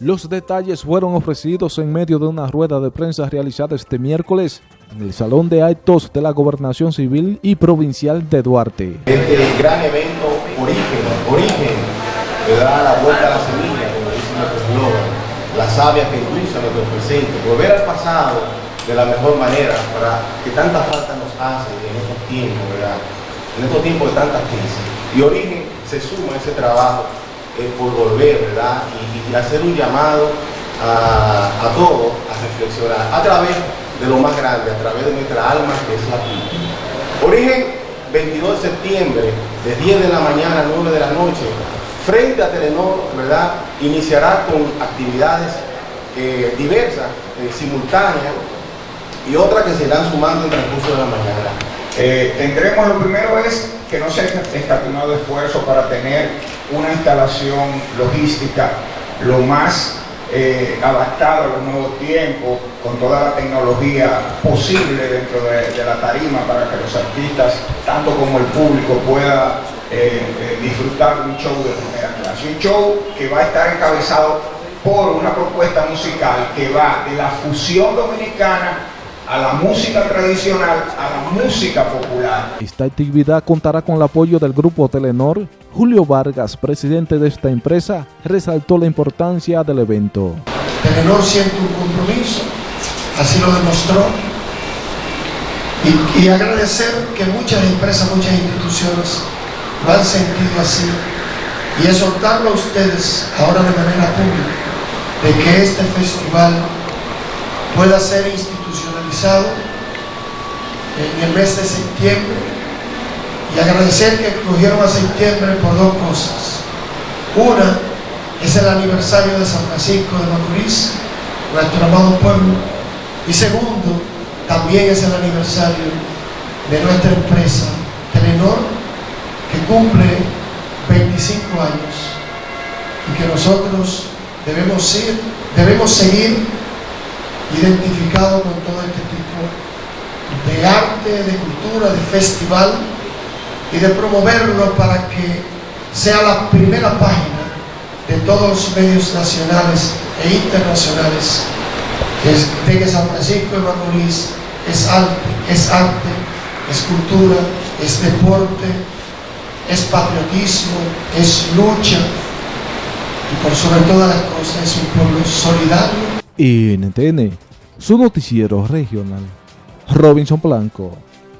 Los detalles fueron ofrecidos en medio de una rueda de prensa realizada este miércoles en el Salón de Actos de la Gobernación Civil y Provincial de Duarte. Este gran evento Origen, Origen, que da la vuelta a la semilla, como dice nuestro eslogan, la savia que impulsa nuestro presente, volver al pasado de la mejor manera para que tanta falta nos hace en estos tiempos, ¿verdad? En estos tiempos de tanta crisis. Y Origen se suma a ese trabajo por volver, ¿verdad? Y, hacer un llamado a, todos a reflexionar a través de lo más grande, a través de nuestra alma, que es la cultura. Origen, 22 de septiembre, de 10 de la mañana a 9 de la noche, frente a Telenor, ¿verdad? Iniciará con actividades eh, diversas, eh, simultáneas, y otras que se irán sumando en el transcurso de la mañana. Eh, lo primero es que no se ha escatimado esfuerzo para tener una instalación logística lo más eh, adaptada a los nuevos tiempos, con toda la tecnología posible dentro de, la tarima para que los artistas, tanto como el público, pueda eh, disfrutar de un show de primera clase. Un show que va a estar encabezado por una propuesta musical que va de la fusión dominicana a la música tradicional, a la música popular. Esta actividad contará con el apoyo del Grupo Telenor. Julio Vargas, presidente de esta empresa, resaltó la importancia del evento. Telenor siente un compromiso, así lo demostró, y, y agradecer que muchas empresas, muchas instituciones lo han sentido así, y exhortarlo a ustedes ahora de manera pública, de que este festival pueda ser institucionalizado en el mes de septiembre y agradecer que escogieron a septiembre por dos cosas. Una es el aniversario de San Francisco de Macorís, nuestro amado pueblo, y segundo, también es el aniversario de nuestra empresa Telenor, que cumple 25 años y que nosotros debemos, ir, debemos seguir identificado con todo este tipo de arte, de cultura, de festival y de promoverlo para que sea la primera página de todos los medios nacionales e internacionales de que San Francisco de Macorís es arte, es arte, es cultura, es deporte, es patriotismo, es lucha y por sobre todas las cosas es un pueblo solidario NTN, su noticiero regional. Robinson Blanco.